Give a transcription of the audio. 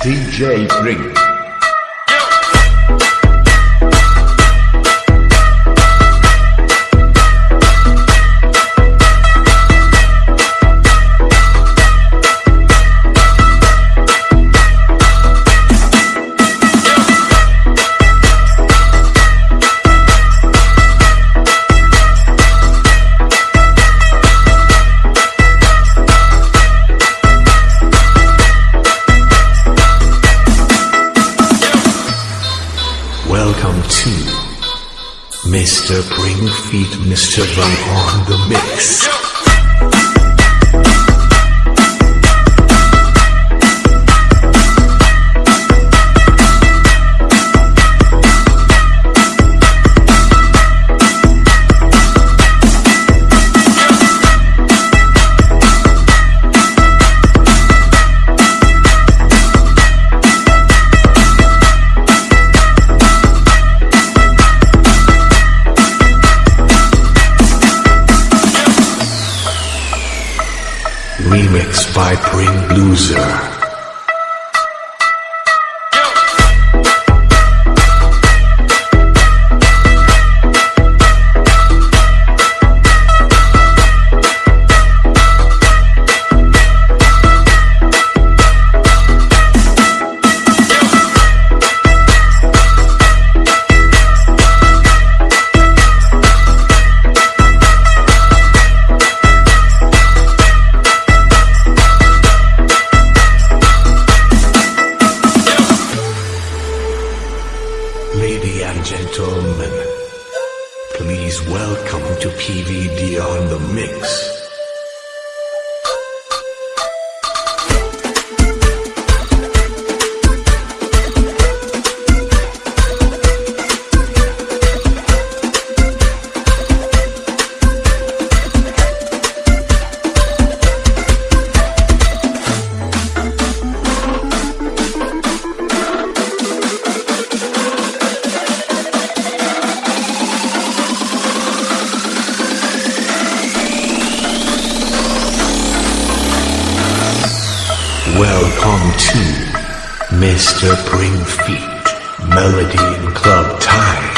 DJ Bring. Mr. Bring Feet, Mr. Bring on the mix. Remix by Bring Loser. Gentlemen, please welcome to PVD on the mix. Welcome to Mr. Bring Feet Melody in Club Time.